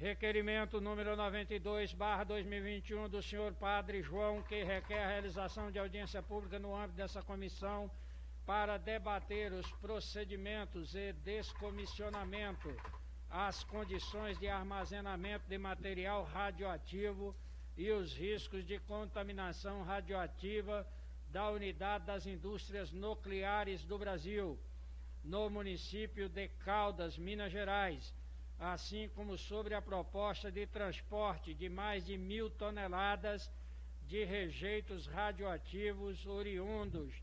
Requerimento número 92, barra 2021, do senhor Padre João, que requer a realização de audiência pública no âmbito dessa comissão para debater os procedimentos e descomissionamento, as condições de armazenamento de material radioativo e os riscos de contaminação radioativa da Unidade das Indústrias Nucleares do Brasil, no município de Caldas, Minas Gerais, assim como sobre a proposta de transporte de mais de mil toneladas de rejeitos radioativos oriundos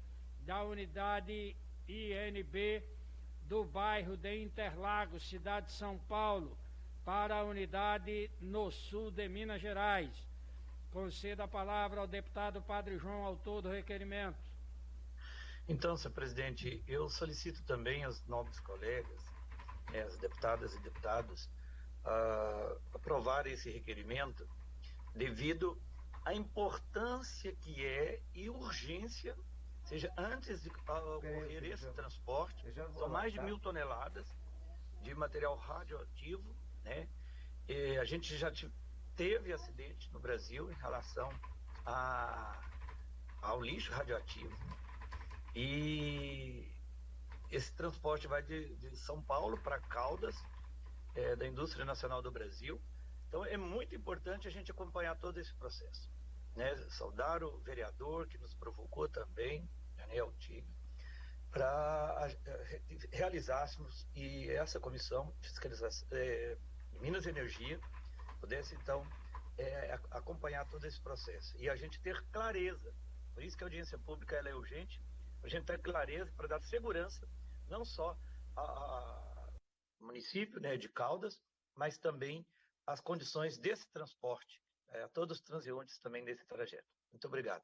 da unidade INB do bairro de Interlagos, cidade de São Paulo, para a unidade no sul de Minas Gerais. Concedo a palavra ao deputado Padre João, autor do requerimento. Então, senhor presidente, eu solicito também aos nobres colegas, né, as deputadas e deputados, uh, aprovar esse requerimento devido à importância que é e urgência seja, antes de ocorrer esse transporte, são mais de mil toneladas de material radioativo, né? E a gente já teve acidente no Brasil em relação a, ao lixo radioativo. E esse transporte vai de, de São Paulo para Caldas, é, da Indústria Nacional do Brasil. Então é muito importante a gente acompanhar todo esse processo né, saudar o vereador que nos provocou também, Daniel Tigre, para realizássemos e essa comissão fiscalização é, Minas e Energia pudesse então é, acompanhar todo esse processo e a gente ter clareza. Por isso que a audiência pública é urgente, a gente ter clareza para dar segurança não só ao município né, de Caldas, mas também as condições desse transporte é, a todos os transeuntes também desse trajeto. Muito obrigado.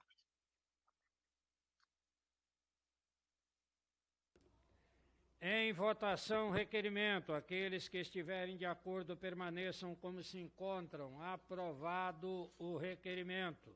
Em votação, requerimento. Aqueles que estiverem de acordo permaneçam como se encontram. Aprovado o requerimento.